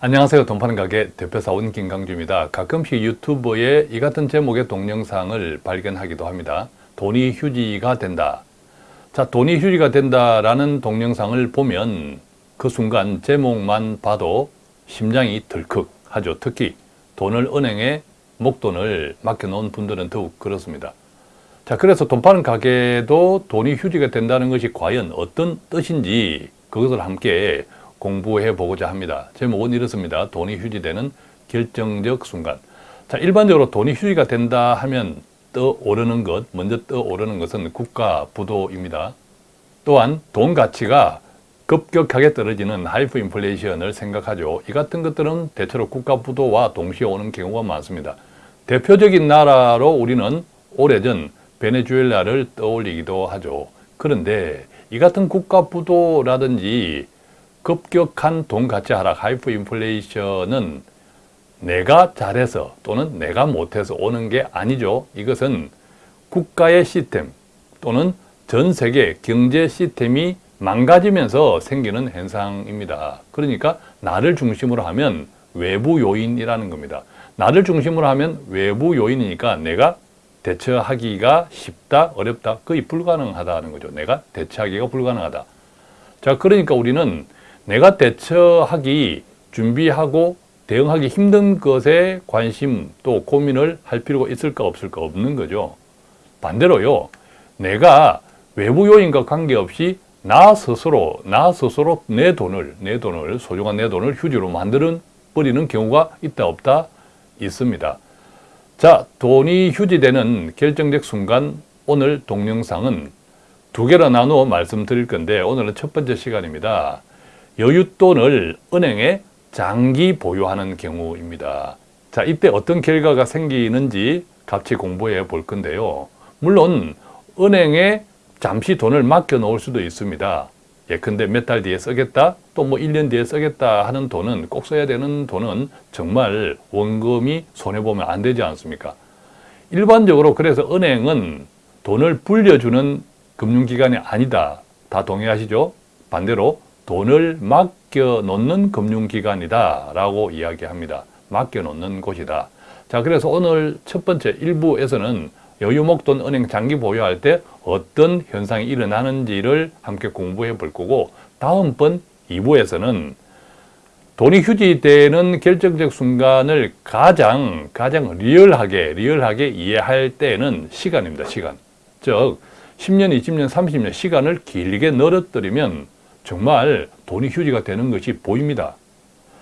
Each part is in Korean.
안녕하세요. 돈 파는 가게 대표사원 김강주입니다. 가끔씩 유튜브에 이 같은 제목의 동영상을 발견하기도 합니다. 돈이 휴지가 된다. 자, 돈이 휴지가 된다 라는 동영상을 보면 그 순간 제목만 봐도 심장이 덜컥 하죠. 특히 돈을 은행에 목돈을 맡겨놓은 분들은 더욱 그렇습니다. 자, 그래서 돈 파는 가게도 돈이 휴지가 된다는 것이 과연 어떤 뜻인지 그것을 함께 공부해 보고자 합니다. 제목은 이렇습니다. 돈이 휴지되는 결정적 순간. 자, 일반적으로 돈이 휴지가 된다 하면 떠오르는 것, 먼저 떠오르는 것은 국가 부도입니다. 또한 돈 가치가 급격하게 떨어지는 하이프 인플레이션을 생각하죠. 이 같은 것들은 대체로 국가 부도와 동시에 오는 경우가 많습니다. 대표적인 나라로 우리는 오래전 베네수엘라를 떠올리기도 하죠. 그런데 이 같은 국가 부도라든지 급격한 돈 가치 하락, 하이프 인플레이션은 내가 잘해서 또는 내가 못해서 오는 게 아니죠. 이것은 국가의 시스템 또는 전 세계 경제 시스템이 망가지면서 생기는 현상입니다. 그러니까 나를 중심으로 하면 외부 요인이라는 겁니다. 나를 중심으로 하면 외부 요인이니까 내가 대처하기가 쉽다, 어렵다, 거의 불가능하다는 거죠. 내가 대처하기가 불가능하다. 자, 그러니까 우리는 내가 대처하기, 준비하고 대응하기 힘든 것에 관심 또 고민을 할 필요가 있을까 없을까 없는 거죠. 반대로요. 내가 외부 요인과 관계없이 나 스스로, 나 스스로 내 돈을, 내 돈을, 소중한 내 돈을 휴지로 만드는 버리는 경우가 있다 없다 있습니다. 자, 돈이 휴지되는 결정적 순간 오늘 동영상은 두 개로 나누어 말씀드릴 건데 오늘은 첫 번째 시간입니다. 여윳돈을 은행에 장기 보유하는 경우입니다. 자, 이때 어떤 결과가 생기는지 같이 공부해 볼 건데요. 물론 은행에 잠시 돈을 맡겨 놓을 수도 있습니다. 예컨대 몇 달 뒤에 쓰겠다 또 뭐 1년 뒤에 쓰겠다 하는 돈은 꼭 써야 되는 돈은 정말 원금이 손해보면 안 되지 않습니까? 일반적으로 그래서 은행은 돈을 불려주는 금융기관이 아니다. 다 동의하시죠? 반대로 돈을 맡겨 놓는 금융기관이다 라고 이야기합니다. 맡겨 놓는 곳이다. 자, 그래서 오늘 첫 번째 1부에서는 여유목돈 은행 장기 보유할 때 어떤 현상이 일어나는지를 함께 공부해 볼 거고 다음번 2부에서는 돈이 휴지되는 결정적 순간을 가장 가장 리얼하게 리얼하게 이해할 때는 시간입니다. 시간. 즉 10년, 20년, 30년 시간을 길게 늘어뜨리면 정말 돈이 휴지가 되는 것이 보입니다.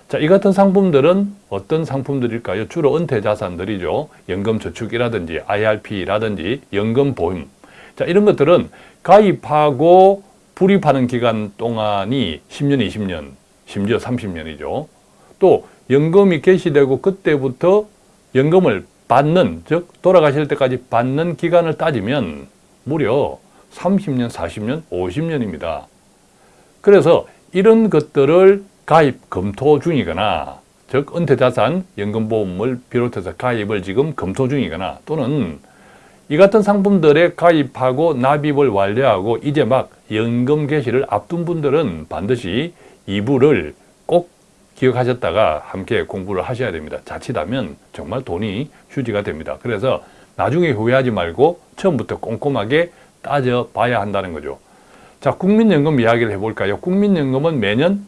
자, 이 같은 상품들은 어떤 상품들일까요? 주로 은퇴 자산들이죠. 연금저축이라든지 IRP라든지 연금보험. 자, 이런 것들은 가입하고 불입하는 기간 동안이 10년, 20년, 심지어 30년이죠. 또 연금이 개시되고 그때부터 연금을 받는, 즉 돌아가실 때까지 받는 기간을 따지면 무려 30년, 40년, 50년입니다. 그래서 이런 것들을 가입 검토 중이거나 즉 은퇴자산 연금보험을 비롯해서 가입을 지금 검토 중이거나 또는 이 같은 상품들에 가입하고 납입을 완료하고 이제 막 연금 개시를 앞둔 분들은 반드시 2부를 꼭 기억하셨다가 함께 공부를 하셔야 됩니다. 자칫하면 정말 돈이 휴지가 됩니다. 그래서 나중에 후회하지 말고 처음부터 꼼꼼하게 따져봐야 한다는 거죠. 자, 국민연금 이야기를 해볼까요? 국민연금은 매년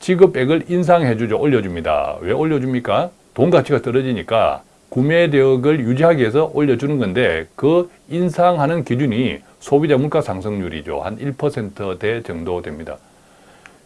지급액을 인상해주죠. 올려줍니다. 왜 올려줍니까? 돈 가치가 떨어지니까 구매력을 유지하기 위해서 올려주는 건데 그 인상하는 기준이 소비자 물가 상승률이죠. 한 1%대 정도 됩니다.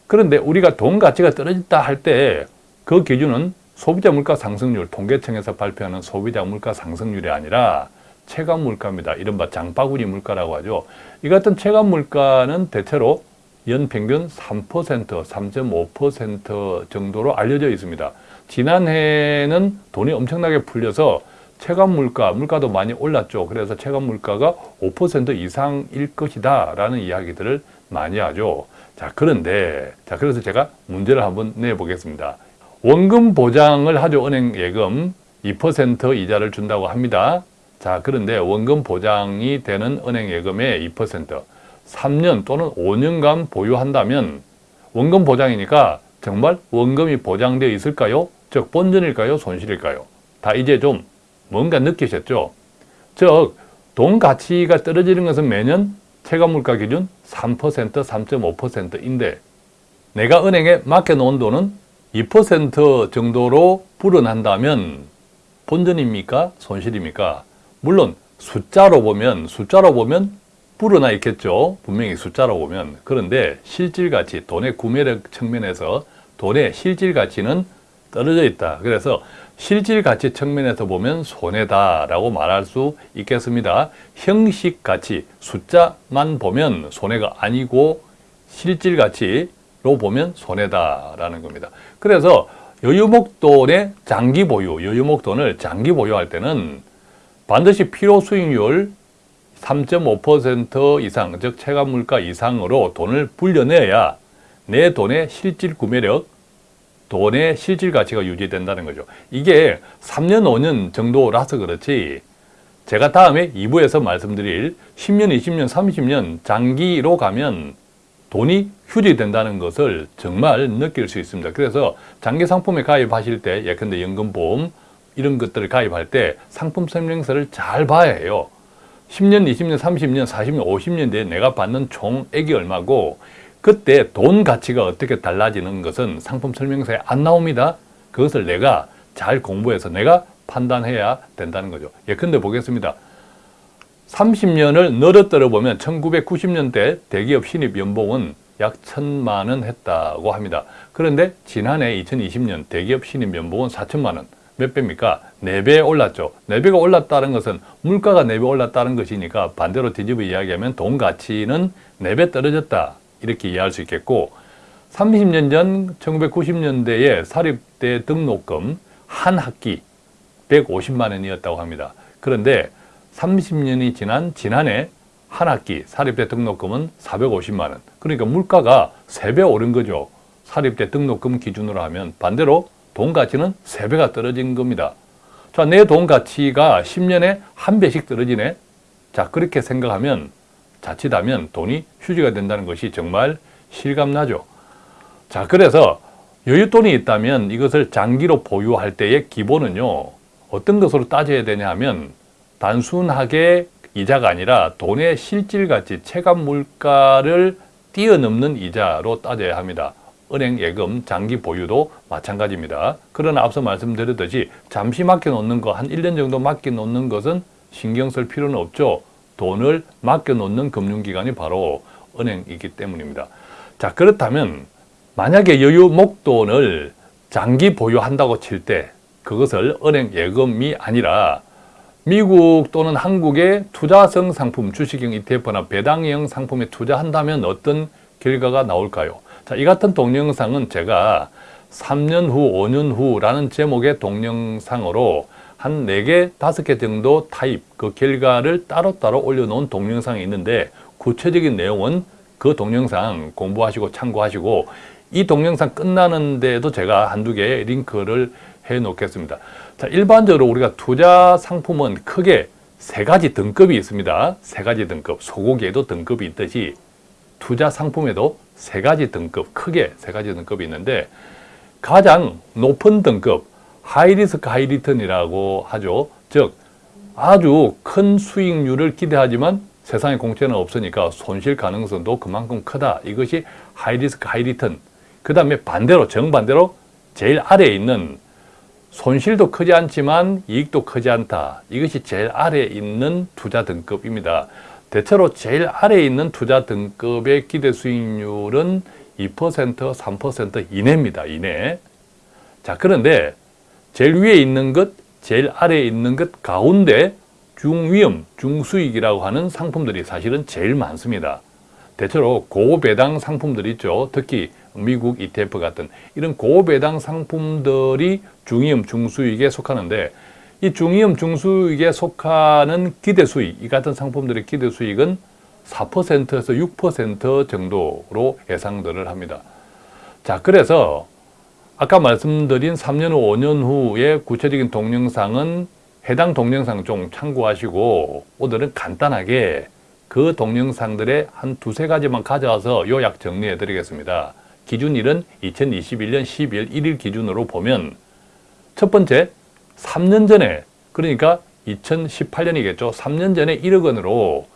그런데 우리가 돈 가치가 떨어졌다 할 때 그 기준은 소비자 물가 상승률, 통계청에서 발표하는 소비자 물가 상승률이 아니라 체감 물가입니다. 이른바 장바구니 물가라고 하죠. 이 같은 체감 물가는 대체로 연평균 3%, 3.5% 정도로 알려져 있습니다. 지난해는 돈이 엄청나게 풀려서 체감 물가, 물가도 많이 올랐죠. 그래서 체감 물가가 5% 이상일 것이다 라는 이야기들을 많이 하죠. 자, 그런데, 자, 그래서 제가 문제를 한번 내보겠습니다. 원금 보장을 하죠. 은행 예금 2% 이자를 준다고 합니다. 자, 그런데 원금 보장이 되는 은행 예금의 2% 3년 또는 5년간 보유한다면 원금 보장이니까 정말 원금이 보장되어 있을까요? 즉 본전일까요? 손실일까요? 다 이제 좀 뭔가 느끼셨죠? 즉 돈 가치가 떨어지는 것은 매년 체감물가 기준 3%, 3.5%인데 내가 은행에 맡겨놓은 돈은 2% 정도로 불어난다면 본전입니까? 손실입니까? 물론 숫자로 보면 숫자로 보면 불어나 있겠죠. 분명히 숫자로 보면. 그런데 실질 가치, 돈의 구매력 측면에서 돈의 실질 가치는 떨어져 있다. 그래서 실질 가치 측면에서 보면 손해다라고 말할 수 있겠습니다. 형식 가치, 숫자만 보면 손해가 아니고 실질 가치로 보면 손해다라는 겁니다. 그래서 여유목돈의 장기 보유, 여유목돈을 장기 보유할 때는 반드시 필요 수익률 3.5% 이상, 즉 체감물가 이상으로 돈을 불려내야 내 돈의 실질 구매력, 돈의 실질 가치가 유지된다는 거죠. 이게 3년, 5년 정도라서 그렇지 제가 다음에 2부에서 말씀드릴 10년, 20년, 30년 장기로 가면 돈이 휴지된다는 것을 정말 느낄 수 있습니다. 그래서 장기 상품에 가입하실 때 예컨대 연금보험 이런 것들을 가입할 때 상품 설명서를 잘 봐야 해요. 10년, 20년, 30년, 40년, 50년 뒤에 내가 받는 총액이 얼마고 그때 돈 가치가 어떻게 달라지는 것은 상품 설명서에 안 나옵니다. 그것을 내가 잘 공부해서 내가 판단해야 된다는 거죠. 예컨대 보겠습니다. 30년을 늘어뜨려 보면 1990년대 대기업 신입 연봉은 약 천만 원 했다고 합니다. 그런데 지난해 2020년 대기업 신입 연봉은 4천만 원. 몇 배입니까? 4배 올랐죠. 4배가 올랐다는 것은 물가가 4배 올랐다는 것이니까 반대로 뒤집어 이야기하면 돈 가치는 4배 떨어졌다. 이렇게 이해할 수 있겠고 30년 전 1990년대에 사립대 등록금 한 학기 150만 원이었다고 합니다. 그런데 30년이 지난 지난해 한 학기 사립대 등록금은 450만 원. 그러니까 물가가 3배 오른 거죠. 사립대 등록금 기준으로 하면 반대로 돈 가치는 3배가 떨어진 겁니다. 자, 내 돈 가치가 10년에 한 배씩 떨어지네. 자, 그렇게 생각하면 자칫하면 돈이 휴지가 된다는 것이 정말 실감나죠. 자, 그래서 여윳돈이 있다면 이것을 장기로 보유할 때의 기본은요. 어떤 것으로 따져야 되냐 하면 단순하게 이자가 아니라 돈의 실질 가치, 체감 물가를 뛰어넘는 이자로 따져야 합니다. 은행 예금 장기 보유도 마찬가지입니다. 그러나 앞서 말씀드렸듯이 잠시 맡겨놓는 거, 한 1년 정도 맡겨놓는 것은 신경 쓸 필요는 없죠. 돈을 맡겨놓는 금융기관이 바로 은행이기 때문입니다. 자 그렇다면 만약에 여유 목돈을 장기 보유한다고 칠 때 그것을 은행 예금이 아니라 미국 또는 한국의 투자성 상품, 주식형 ETF나 배당형 상품에 투자한다면 어떤 결과가 나올까요? 자, 이 같은 동영상은 제가 3년 후, 5년 후라는 제목의 동영상으로 한 4개, 5개 정도 타입, 그 결과를 따로따로 올려놓은 동영상이 있는데 구체적인 내용은 그 동영상 공부하시고 참고하시고 이 동영상 끝나는데도 제가 한두 개 링크를 해 놓겠습니다. 자, 일반적으로 우리가 투자 상품은 크게 세 가지 등급이 있습니다. 세 가지 등급, 소고기에도 등급이 있듯이 투자 상품에도 세 가지 등급, 크게 세 가지 등급이 있는데 가장 높은 등급, high risk high return이라고 하죠. 즉 아주 큰 수익률을 기대하지만 세상에 공짜는 없으니까 손실 가능성도 그만큼 크다. 이것이 high risk high return. 그 다음에 반대로 정반대로 제일 아래에 있는 손실도 크지 않지만 이익도 크지 않다. 이것이 제일 아래에 있는 투자 등급입니다. 대체로 제일 아래에 있는 투자 등급의 기대 수익률은 2%, 3% 이내입니다. 이내. 자, 그런데 제일 위에 있는 것, 제일 아래에 있는 것 가운데 중위험, 중수익이라고 하는 상품들이 사실은 제일 많습니다. 대체로 고배당 상품들이 있죠. 특히 미국 ETF 같은 이런 고배당 상품들이 중위험, 중수익에 속하는데 이 중위험, 중수익에 속하는 기대수익, 이 같은 상품들의 기대수익은 4%에서 6% 정도로 예상들을 합니다. 자, 그래서 아까 말씀드린 3년 후, 5년 후의 구체적인 동영상은 해당 동영상 좀 참고하시고 오늘은 간단하게 그 동영상들의 한 두세 가지만 가져와서 요약 정리해 드리겠습니다. 기준일은 2021년 12월 1일 기준으로 보면 첫 번째 3년 전에 그러니까 2018년이겠죠. 3년 전에 1억 원으로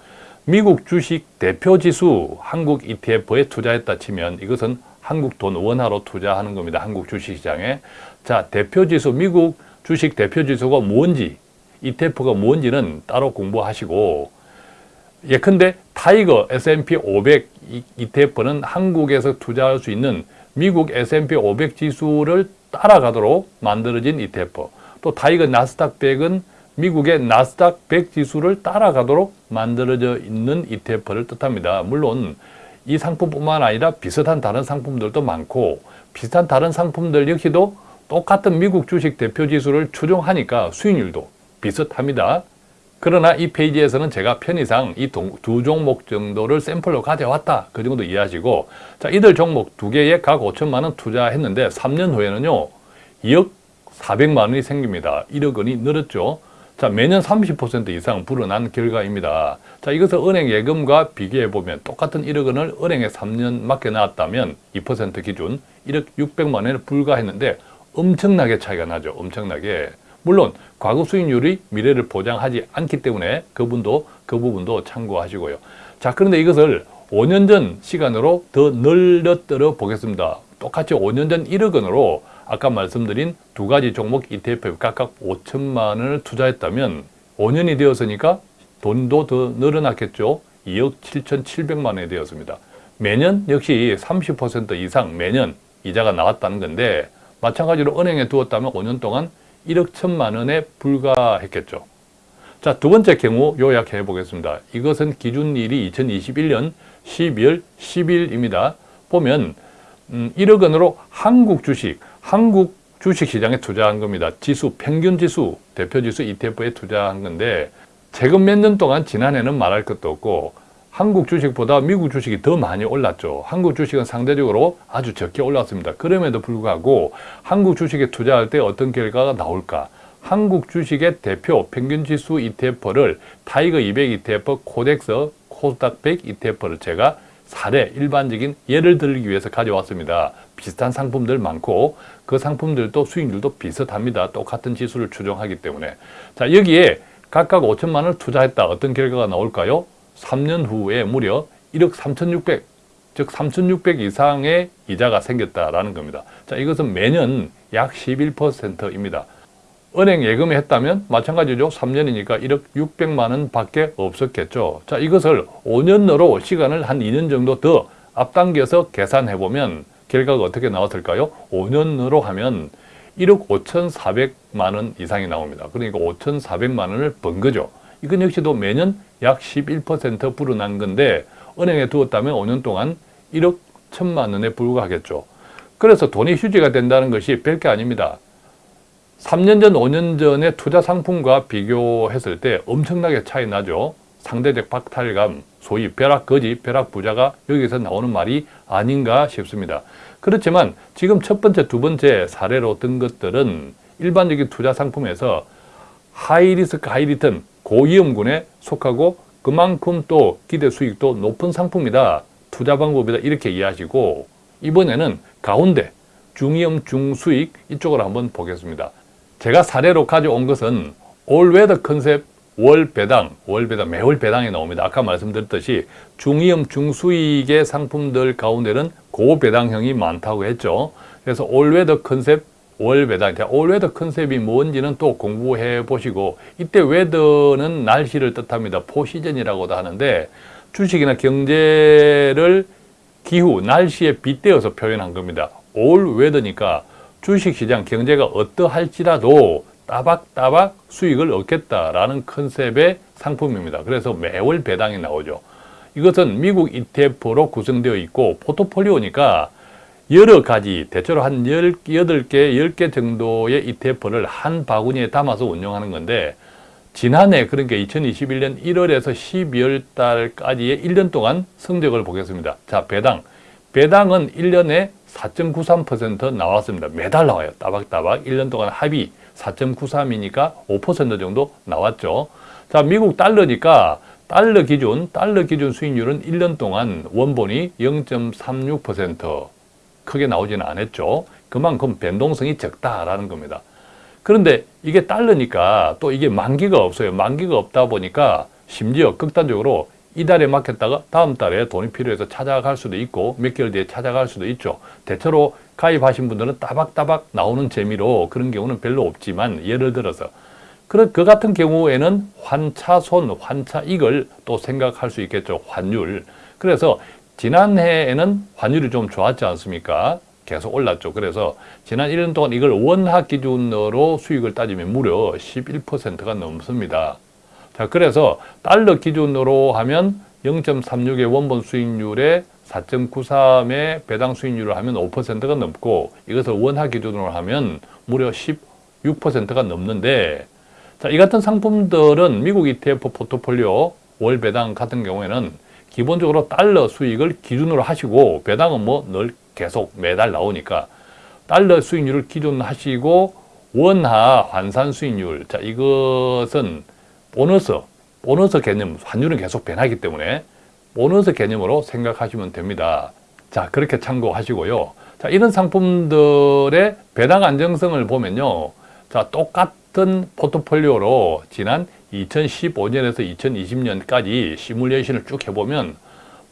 미국 주식 대표 지수 한국 ETF에 투자했다 치면 이것은 한국 돈 원화로 투자하는 겁니다. 한국 주식시장에. 자, 대표 지수, 미국 주식 대표 지수가 뭔지, ETF가 뭔지는 따로 공부하시고 예컨대 TIGER S&P 500 ETF는 한국에서 투자할 수 있는 미국 S&P 500 지수를 따라가도록 만들어진 ETF. 또 TIGER 나스닥 100은 미국의 나스닥 100 지수를 따라가도록 만들어져 있는 ETF를 뜻합니다. 물론 이 상품뿐만 아니라 비슷한 다른 상품들도 많고 비슷한 다른 상품들 역시도 똑같은 미국 주식 대표 지수를 추종하니까 수익률도 비슷합니다. 그러나 이 페이지에서는 제가 편의상 이 두 종목 정도를 샘플로 가져왔다. 그 정도 이해하시고 자 이들 종목 두 개에 각 5천만 원 투자했는데 3년 후에는요. 2억 400만 원이 생깁니다. 1억 원이 늘었죠. 자, 매년 30% 이상 불어난 결과입니다. 자, 이것을 은행 예금과 비교해 보면 똑같은 1억 원을 은행에 3년 맡겨놨다면 2% 기준 1억 600만 원에 불과했는데 엄청나게 차이가 나죠. 엄청나게. 물론 과거 수익률이 미래를 보장하지 않기 때문에 그분도 그 부분도 참고하시고요. 자, 그런데 이것을 5년 전 시간으로 더 늘려들어 보겠습니다. 똑같이 5년 전 1억 원으로 아까 말씀드린 두 가지 종목 ETF 각각 5천만 원을 투자했다면 5년이 되었으니까 돈도 더 늘어났겠죠. 2억 7천7백만 원이 되었습니다. 매년 역시 30% 이상 매년 이자가 나왔다는 건데 마찬가지로 은행에 두었다면 5년 동안 1억 1천만 원에 불과했겠죠. 자, 두 번째 경우 요약해 보겠습니다. 이것은 기준일이 2021년 12월 10일입니다. 보면 음, 1억 원으로 한국 주식, 한국 주식시장에 투자한 겁니다. 지수, 평균지수, 대표지수 ETF에 투자한 건데 최근 몇 년 동안 지난해는 말할 것도 없고 한국 주식보다 미국 주식이 더 많이 올랐죠. 한국 주식은 상대적으로 아주 적게 올랐습니다. 그럼에도 불구하고 한국 주식에 투자할 때 어떤 결과가 나올까? 한국 주식의 대표 평균지수 ETF를 TIGER 200 ETF, KODEX, 코스닥 100 ETF를 제가 사례, 일반적인 예를 들기 위해서 가져왔습니다. 비슷한 상품들 많고 그 상품들도 수익률도 비슷합니다. 똑같은 지수를 추종하기 때문에. 자 여기에 각각 5천만 원을 투자했다. 어떤 결과가 나올까요? 3년 후에 무려 1억 3,600, 즉 3,600 이상의 이자가 생겼다라는 겁니다. 자 이것은 매년 약 11%입니다. 은행 예금에 했다면 마찬가지죠. 3년이니까 1억 600만 원 밖에 없었겠죠. 자, 이것을 5년으로 시간을 한 2년 정도 더 앞당겨서 계산해 보면 결과가 어떻게 나왔을까요? 5년으로 하면 1억 5,400만 원 이상이 나옵니다. 그러니까 5,400만 원을 번 거죠. 이건 역시도 매년 약 11% 불어난 건데 은행에 두었다면 5년 동안 1억 1천만 원에 불과하겠죠. 그래서 돈이 휴지가 된다는 것이 별게 아닙니다. 3년 전, 5년 전의 투자 상품과 비교했을 때 엄청나게 차이 나죠. 상대적 박탈감, 소위 벼락거지, 벼락부자가 여기서 나오는 말이 아닌가 싶습니다. 그렇지만 지금 첫 번째, 두 번째 사례로 든 것들은 일반적인 투자 상품에서 high risk, high return, 고위험군에 속하고 그만큼 또 기대 수익도 높은 상품이다. 투자 방법이다. 이렇게 이해하시고 이번에는 가운데 중위험, 중수익 이쪽으로 한번 보겠습니다. 제가 사례로 가져온 것은 all weather 컨셉 월 배당, 월 배당, 매월 배당이 나옵니다. 아까 말씀드렸듯이 중위험, 중수익의 상품들 가운데는 고배당형이 많다고 했죠. 그래서 all weather 컨셉 월 배당, all weather 컨셉이 뭔지는 또 공부해 보시고 이때 weather는 날씨를 뜻합니다. four season이라고도 하는데 주식이나 경제를 기후, 날씨에 빗대어서 표현한 겁니다. all weather니까 주식시장 경제가 어떠할지라도 따박따박 수익을 얻겠다라는 컨셉의 상품입니다. 그래서 매월 배당이 나오죠. 이것은 미국 ETF로 구성되어 있고 포트폴리오니까 여러 가지 대체로 한 18개, 10개 정도의 ETF를 한 바구니에 담아서 운영하는 건데 지난해 그러니까 2021년 1월에서 12월 달까지의 1년 동안 성적을 보겠습니다. 자, 배당. 배당은 1년에 4.93% 나왔습니다. 매달 나와요. 따박따박 1년 동안 합이 4.93이니까 5% 정도 나왔죠. 자, 미국 달러니까 달러 기준, 달러 기준 수익률은 1년 동안 원본이 0.36%, 크게 나오지는 않았죠. 그만큼 변동성이 적다라는 겁니다. 그런데 이게 달러니까 또 이게 만기가 없어요. 만기가 없다 보니까 심지어 극단적으로 이달에 맡겼다가 다음 달에 돈이 필요해서 찾아갈 수도 있고 몇 개월 뒤에 찾아갈 수도 있죠. 대체로 가입하신 분들은 따박따박 나오는 재미로 그런 경우는 별로 없지만 예를 들어서 그, 그 같은 경우에는 환차손, 환차익을 또 생각할 수 있겠죠. 환율. 그래서 지난해에는 환율이 좀 좋았지 않습니까? 계속 올랐죠. 그래서 지난 1년 동안 이걸 원화 기준으로 수익을 따지면 무려 11%가 넘습니다. 자, 그래서 달러 기준으로 하면 0.36의 원본 수익률에 4.93의 배당 수익률을 하면 5%가 넘고 이것을 원화 기준으로 하면 무려 16%가 넘는데 자, 이 같은 상품들은 미국 ETF 포트폴리오 월 배당 같은 경우에는 기본적으로 달러 수익을 기준으로 하시고 배당은 뭐 늘 계속 매달 나오니까 달러 수익률을 기준으로 하시고 원화 환산 수익률 자 이것은 보너스 보너스 개념 환율은 계속 변하기 때문에 보너스 개념으로 생각하시면 됩니다. 자 그렇게 참고하시고요. 자 이런 상품들의 배당 안정성을 보면요. 자 똑같은 포트폴리오로 지난 2015년에서 2020년까지 시뮬레이션을 쭉 해보면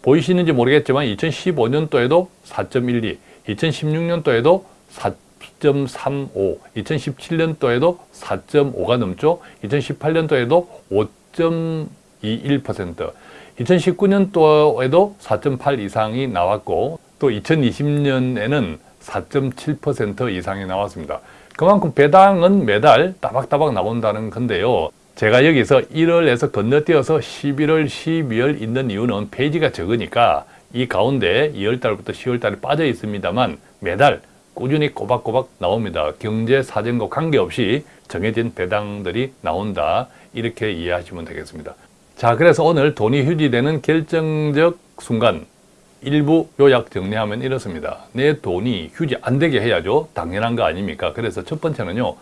보이시는지 모르겠지만 2015년도에도 4.12, 2016년도에도 4.35, 2017년도에도 4.5가 넘죠. 2018년도에도 5.21%, 2019년도에도 4.8 이상이 나왔고 또 2020년에는 4.7% 이상이 나왔습니다. 그만큼 배당은 매달 따박따박 나온다는 건데요. 제가 여기서 1월에서 건너뛰어서 11월, 12월 있는 이유는 페이지가 적으니까 이 가운데 2월달부터 10월달에 빠져 있습니다만 매달 꾸준히 꼬박꼬박 나옵니다. 경제 사정과 관계없이 정해진 배당들이 나온다. 이렇게 이해하시면 되겠습니다. 자, 그래서 오늘 돈이 휴지되는 결정적 순간 일부 요약 정리하면 이렇습니다. 내 돈이 휴지 안 되게 해야죠. 당연한 거 아닙니까? 그래서 첫 번째는요.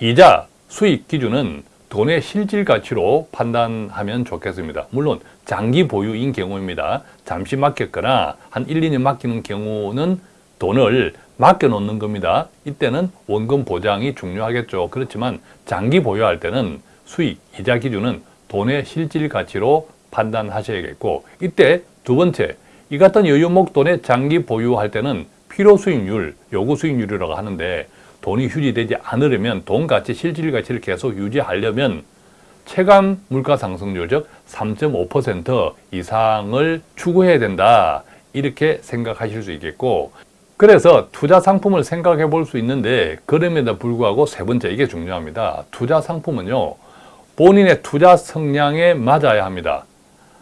이자 수익 기준은 돈의 실질 가치로 판단하면 좋겠습니다. 물론 장기 보유인 경우입니다. 잠시 맡겼거나 한 1, 2년 맡기는 경우는 돈을 맡겨놓는 겁니다. 이때는 원금 보장이 중요하겠죠. 그렇지만 장기 보유할 때는 수익, 이자 기준은 돈의 실질 가치로 판단하셔야겠고 이때 두 번째, 이 같은 여유목 돈의 장기 보유할 때는 필요 수익률, 요구 수익률이라고 하는데 돈이 휴지되지 않으려면 돈 가치, 실질 가치를 계속 유지하려면 체감 물가 상승률 즉 3.5% 이상을 추구해야 된다. 이렇게 생각하실 수 있겠고 그래서 투자 상품을 생각해 볼 수 있는데 그럼에도 불구하고 세 번째 이게 중요합니다. 투자 상품은요. 본인의 투자 성향에 맞아야 합니다.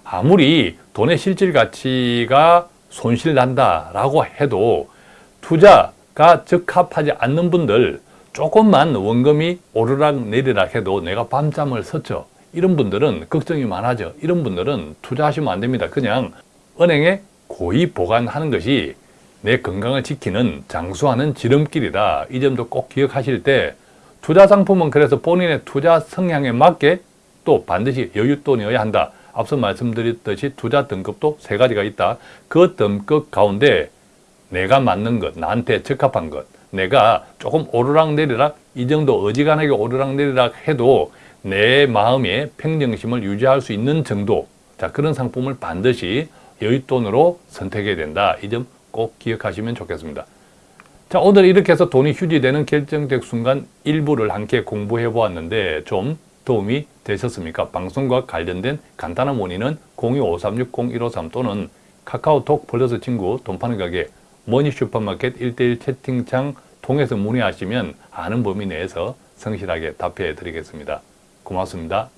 아무리 돈의 실질 가치가 손실 난다라고 해도 투자가 적합하지 않는 분들 조금만 원금이 오르락 내리락 해도 내가 밤잠을 섰죠. 이런 분들은 걱정이 많아져. 이런 분들은 투자하시면 안 됩니다. 그냥 은행에 고이 보관하는 것이 내 건강을 지키는 장수하는 지름길이다. 이 점도 꼭 기억하실 때 투자 상품은 그래서 본인의 투자 성향에 맞게 또 반드시 여윳돈이어야 한다. 앞서 말씀드렸듯이 투자 등급도 세 가지가 있다. 그 등급 가운데 내가 맞는 것, 나한테 적합한 것, 내가 조금 오르락내리락 이 정도 어지간하게 오르락내리락 해도 내 마음의 평정심을 유지할 수 있는 정도 자 그런 상품을 반드시 여윳돈으로 선택해야 된다. 이 점 꼭 기억하시면 좋겠습니다. 자 오늘 이렇게 해서 돈이 휴지되는 결정적 순간 일부를 함께 공부해 보았는데 좀 도움이 되셨습니까? 방송과 관련된 간단한 문의는 025360-153 또는 카카오톡 플러스 친구 돈 파는 가게 머니 슈퍼마켓 1대1 채팅창 통해서 문의하시면 아는 범위 내에서 성실하게 답해 드리겠습니다. 고맙습니다.